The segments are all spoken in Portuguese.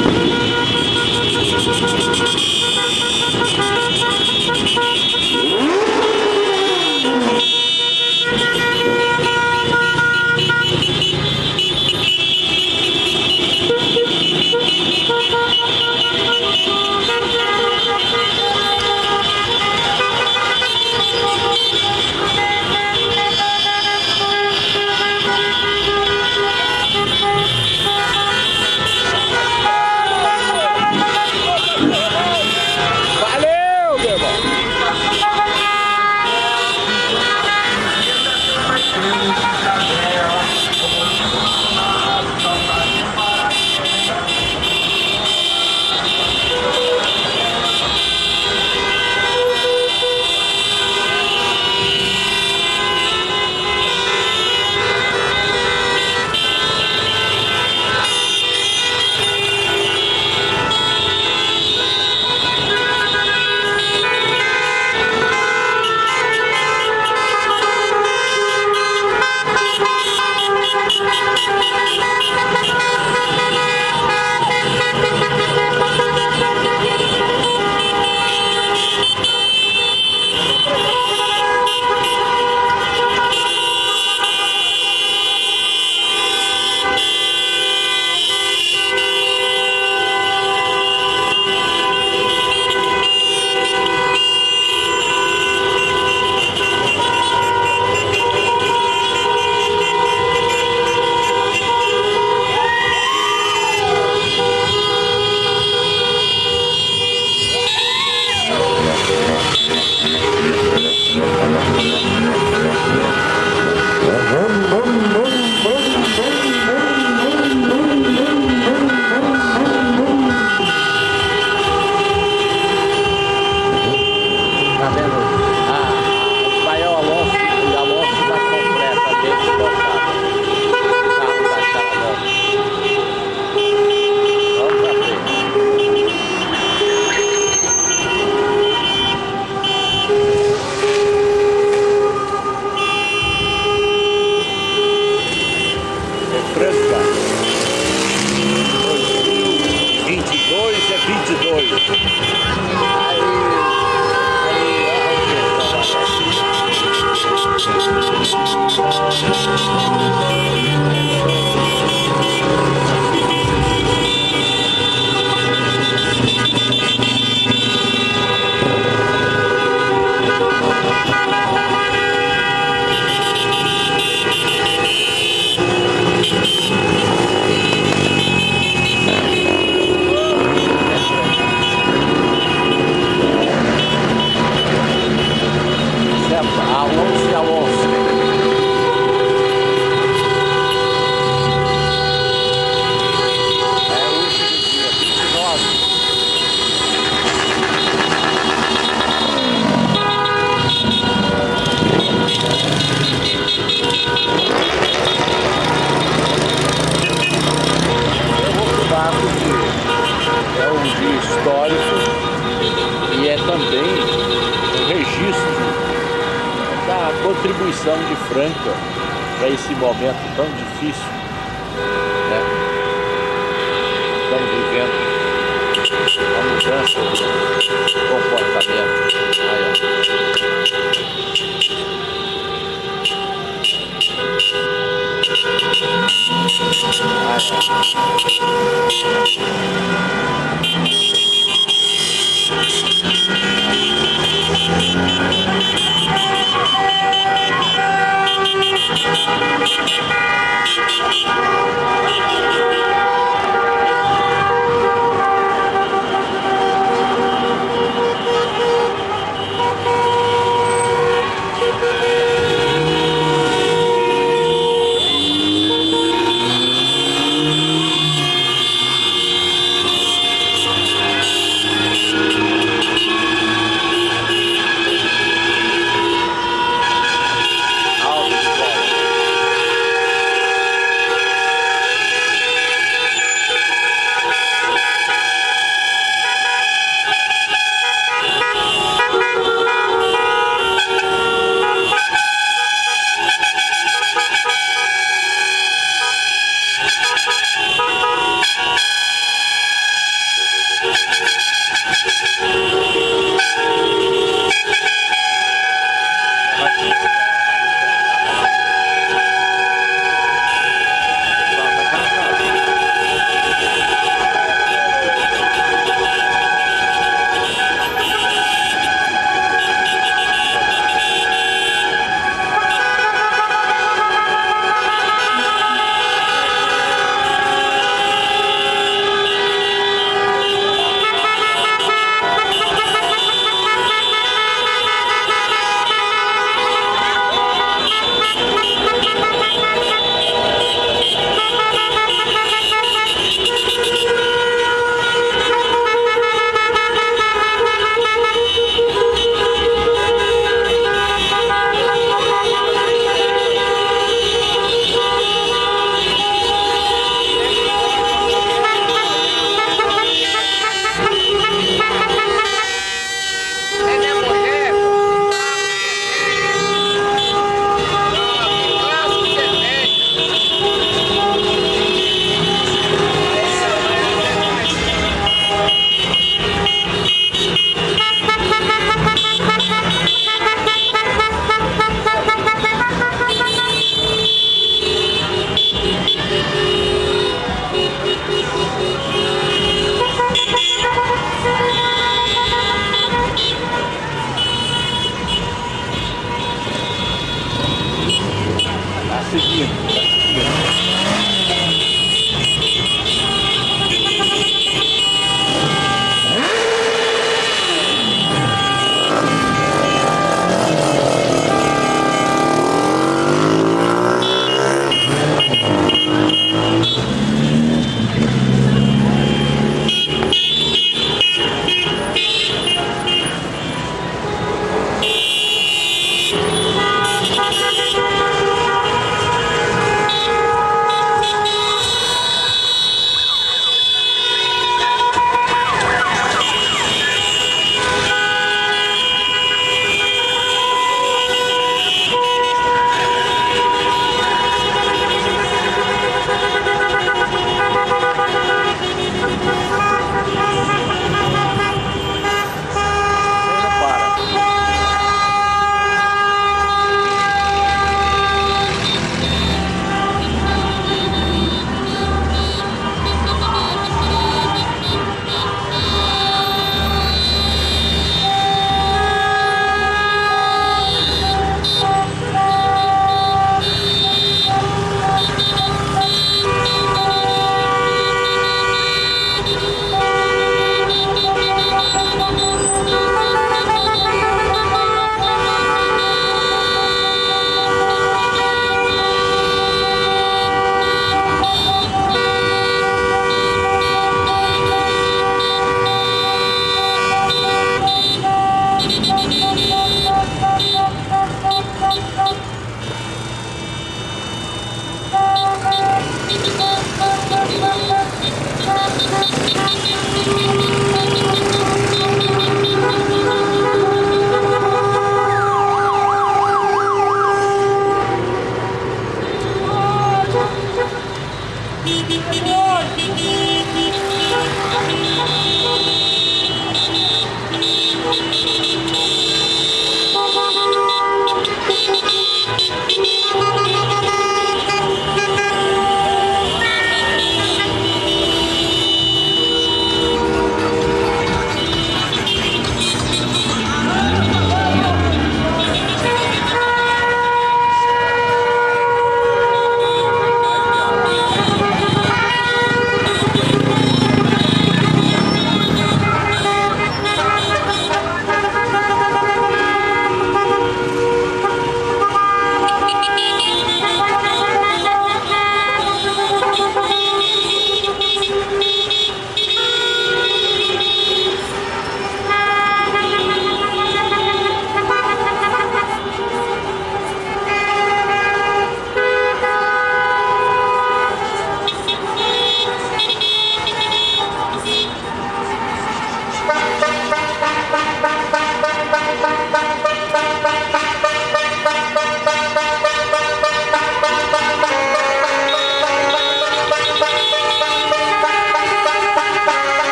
Thank you.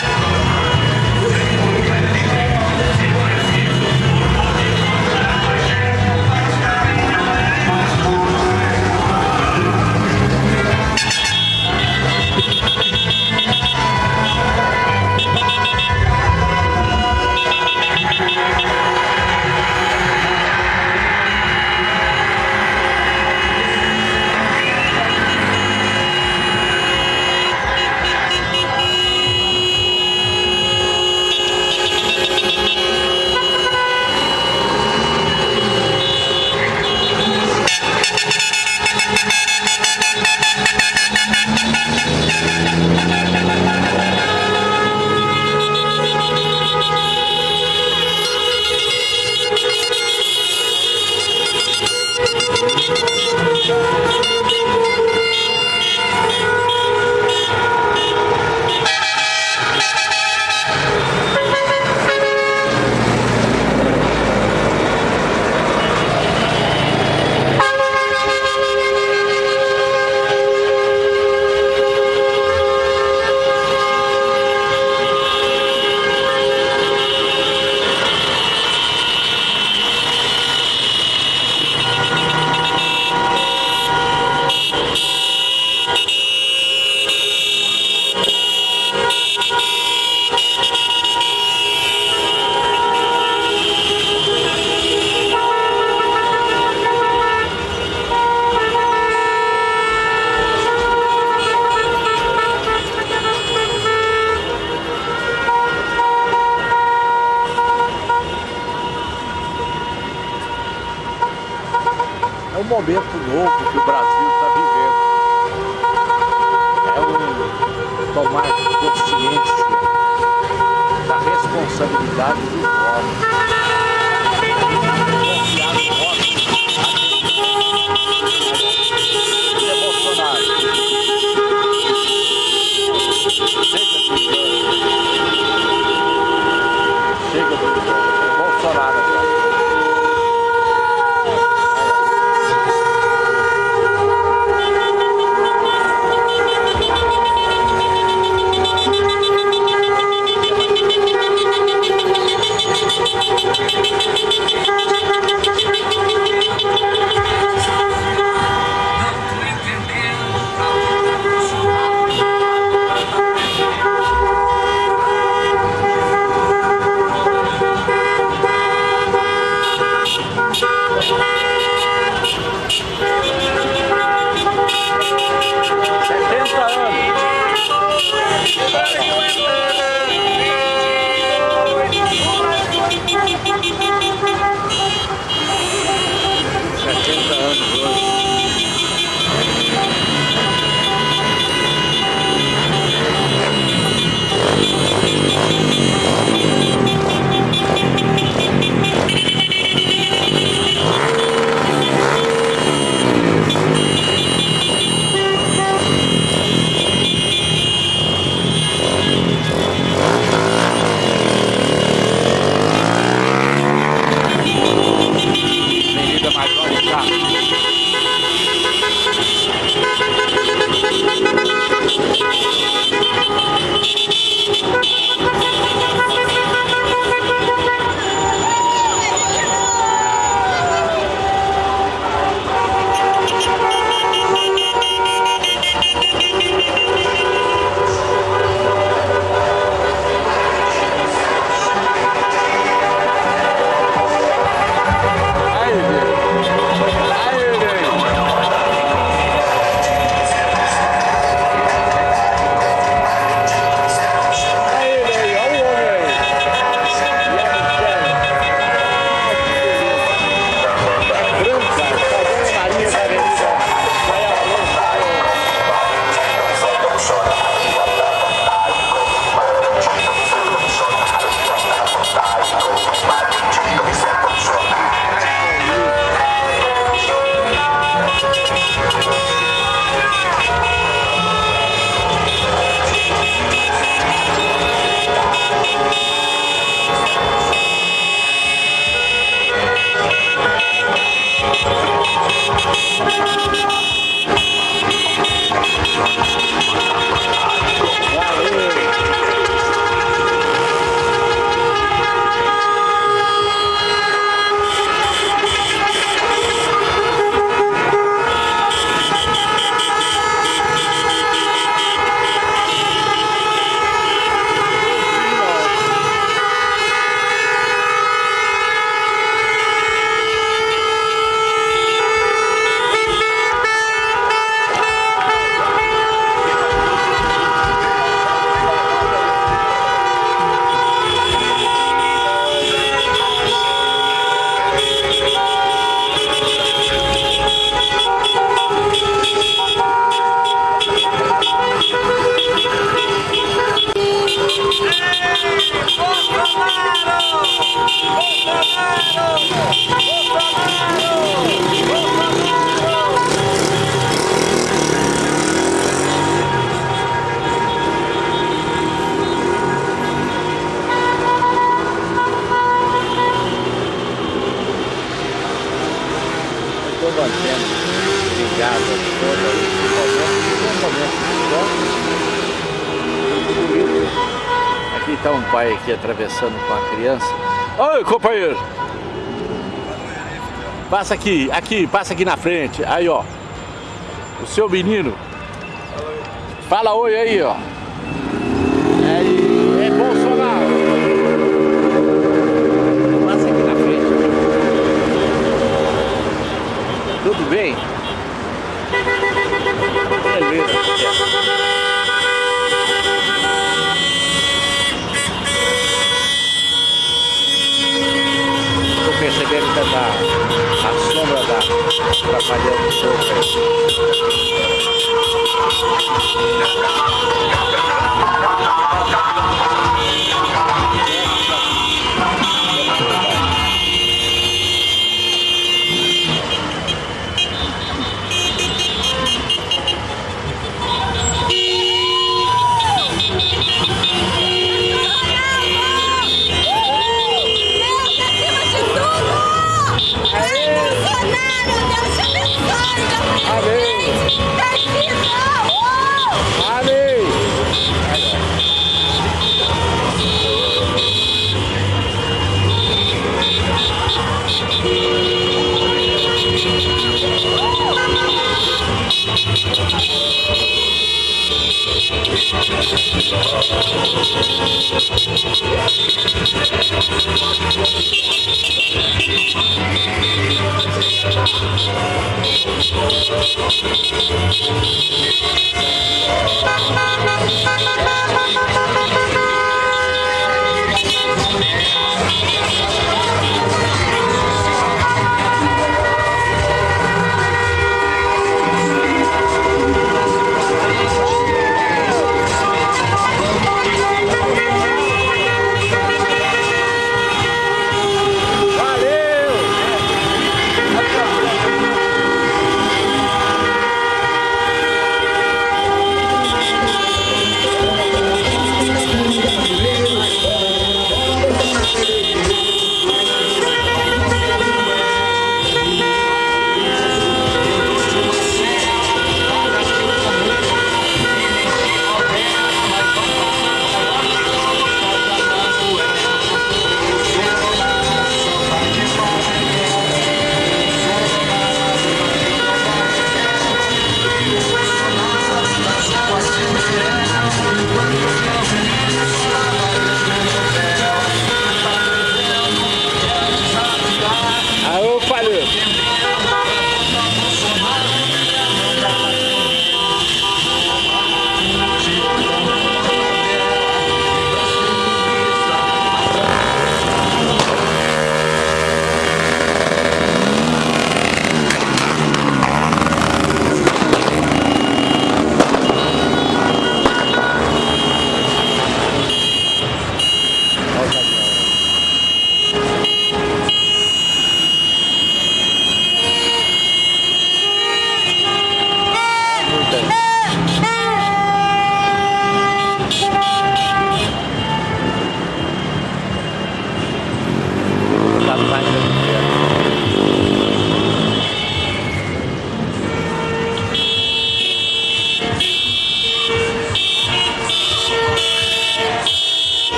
É atravessando com a criança. Oi, companheiro! Passa aqui, aqui, passa aqui na frente. Aí, ó. O seu menino. Fala oi aí, ó. Woo!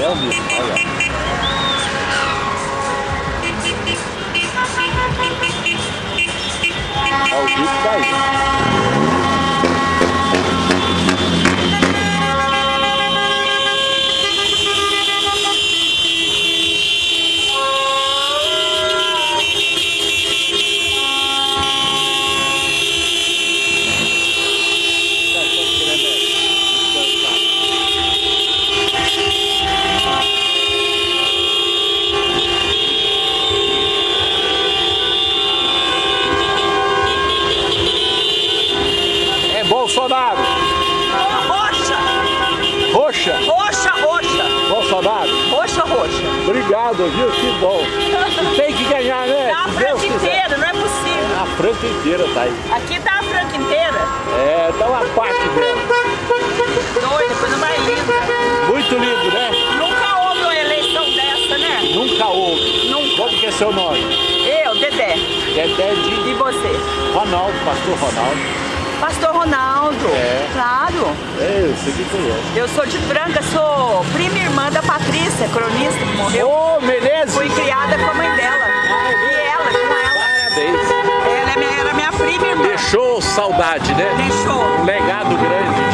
Ao vivo. tá Você que conhece. Eu sou de Franca, sou prima e irmã da Patrícia, cronista que morreu. Ô, oh, Menezes! Fui criada com a mãe dela. E ela, com ela. Parabéns. Ela era minha, era minha prima e irmã. Deixou saudade, né? Deixou. Um legado grande.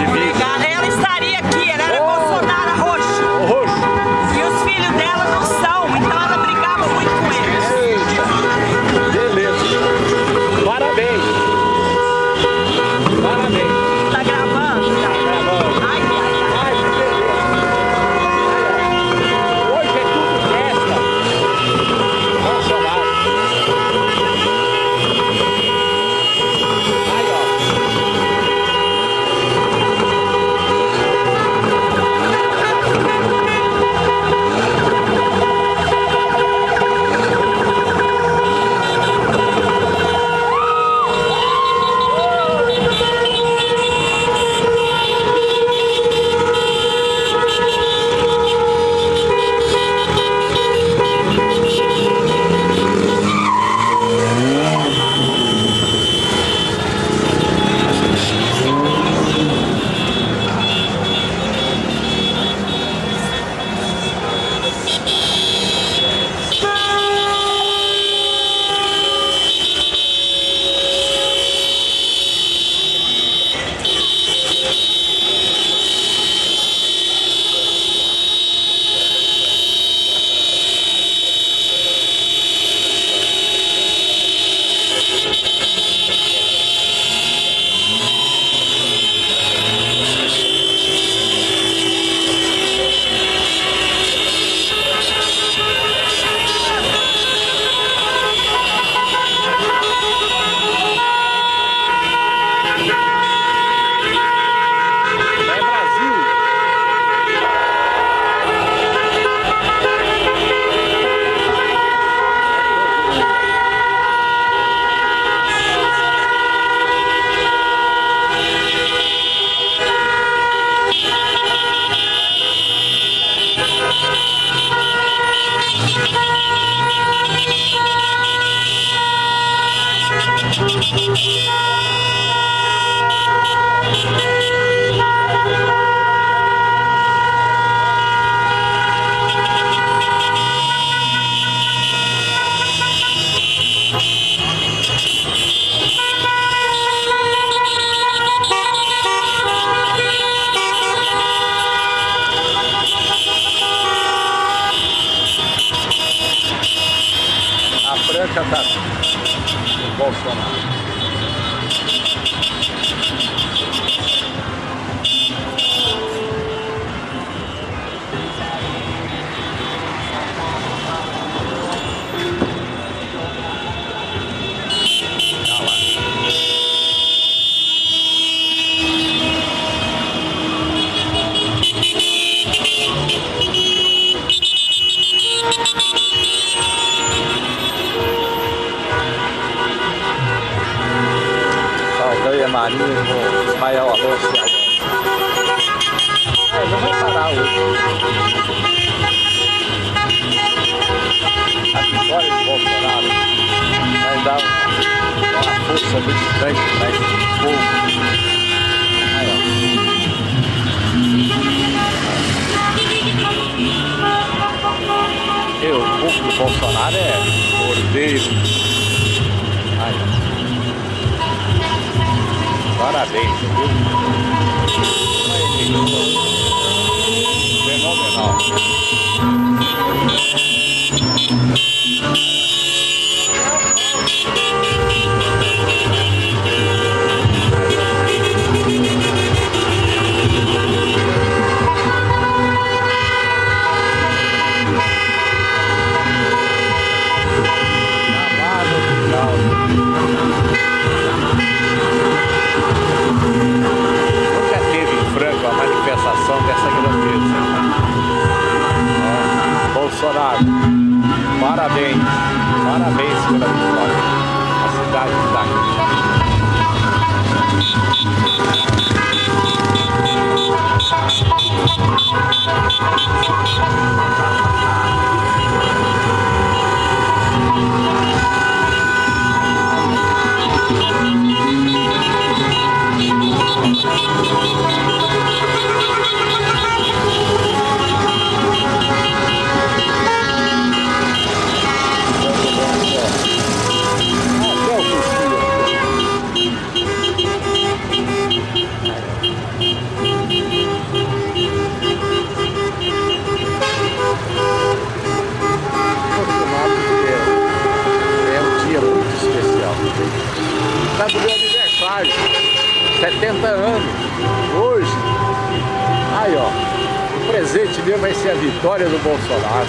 Presente meu vai ser a vitória do Bolsonaro.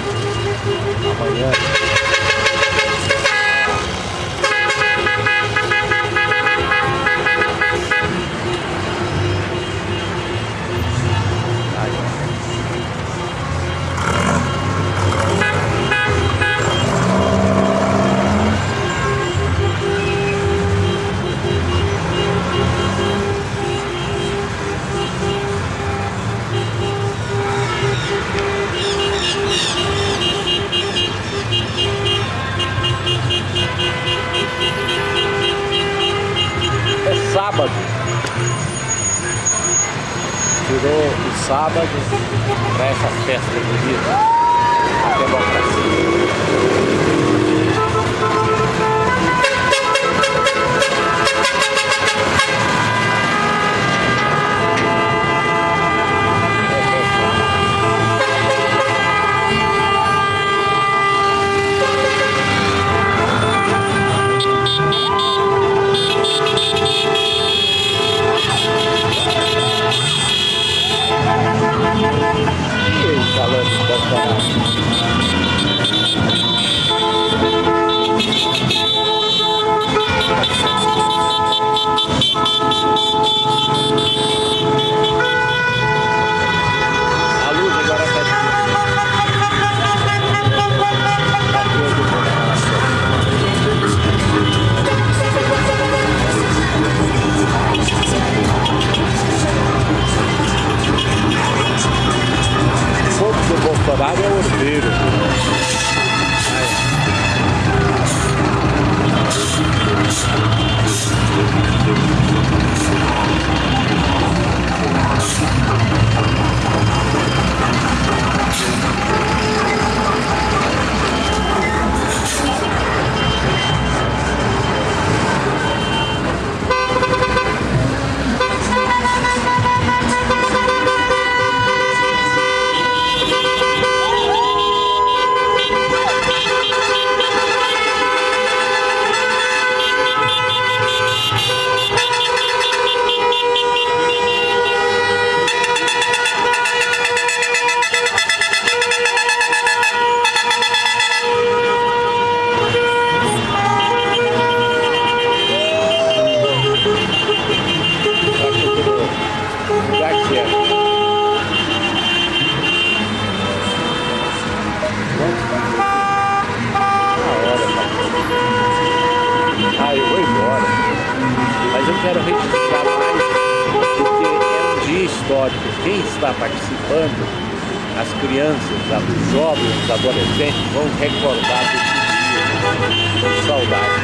Amanhã. Tirou o sábado para essa festa bonita. A democracia. Quero registrar mais, porque é um dia histórico. Quem está participando, as crianças, os jovens, os adolescentes, vão recordar desse dia com saudade.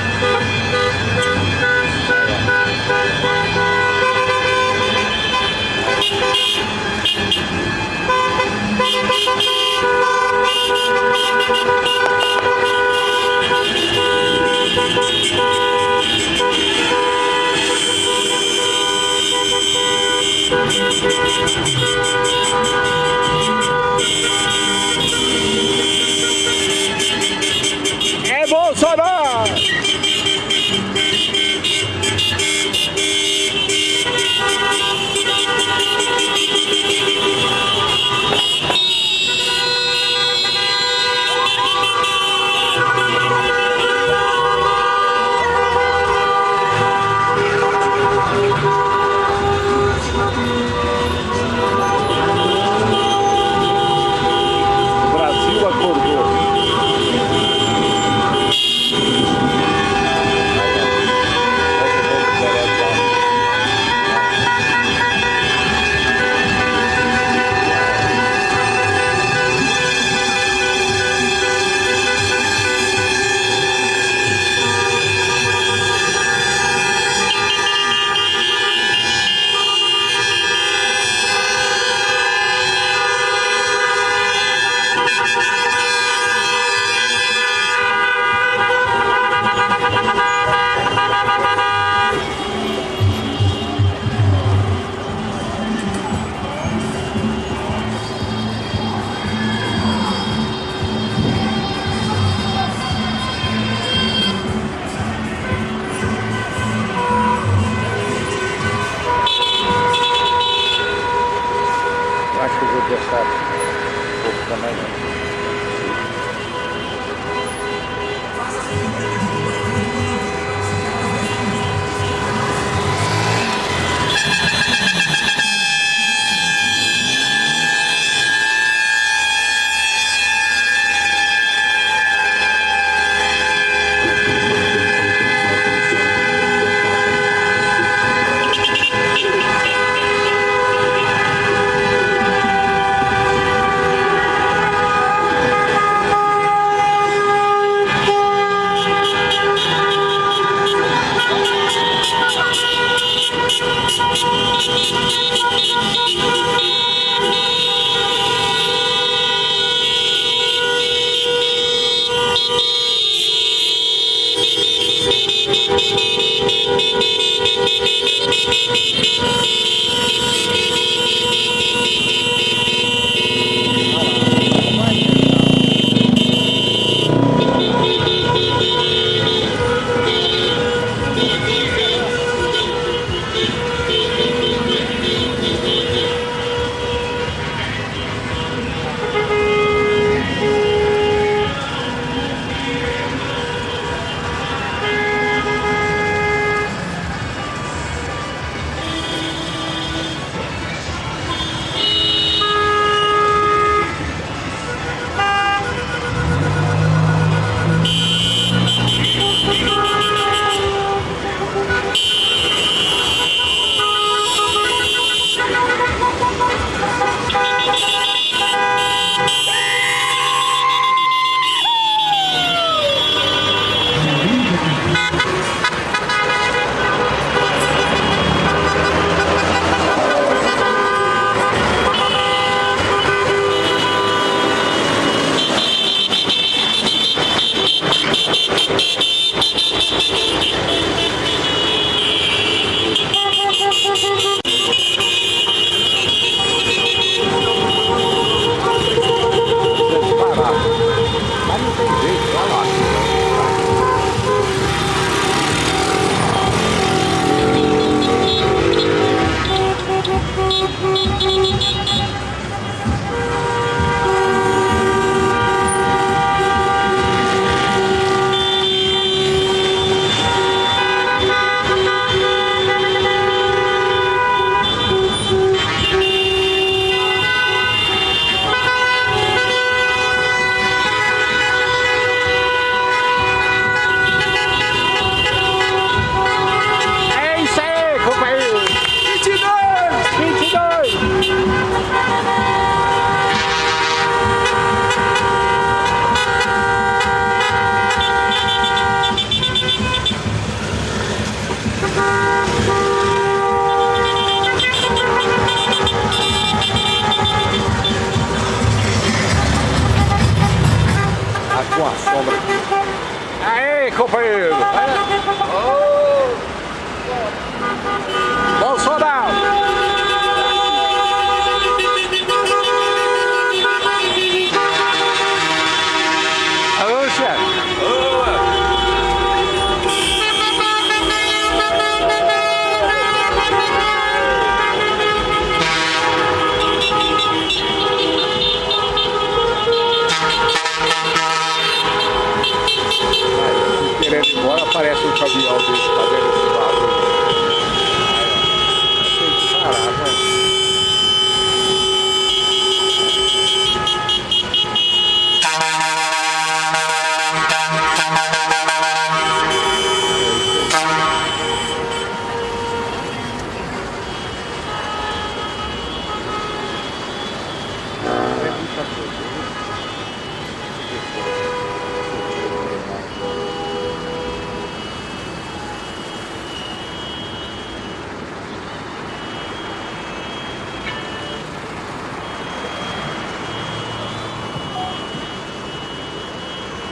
É Bolsonaro!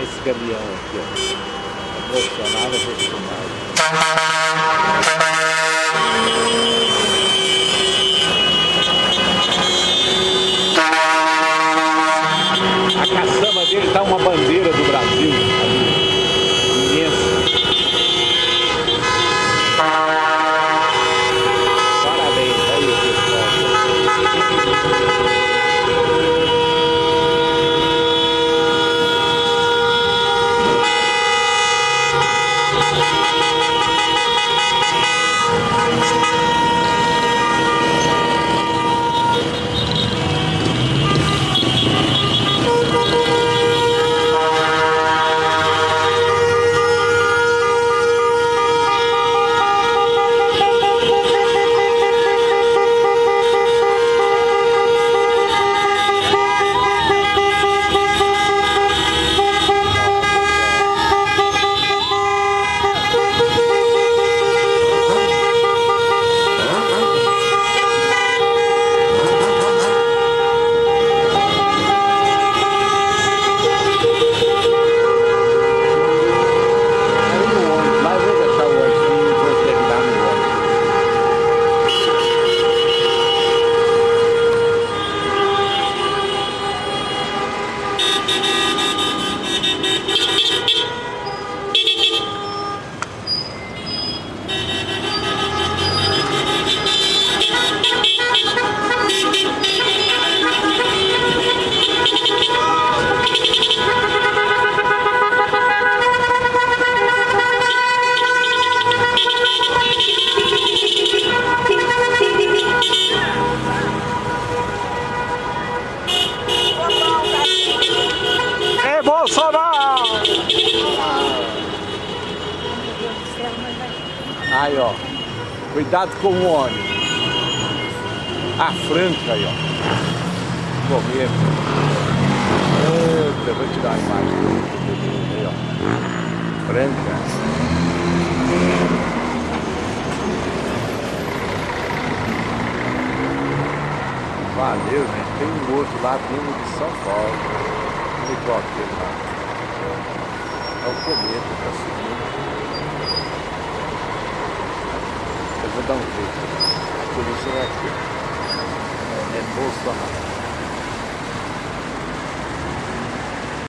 esse gavião aqui, ó. É profissional, é profissional. A caçamba dele tá uma bandeira do Brasil. cuidado com o óleo. A franca aí, ó. 不好。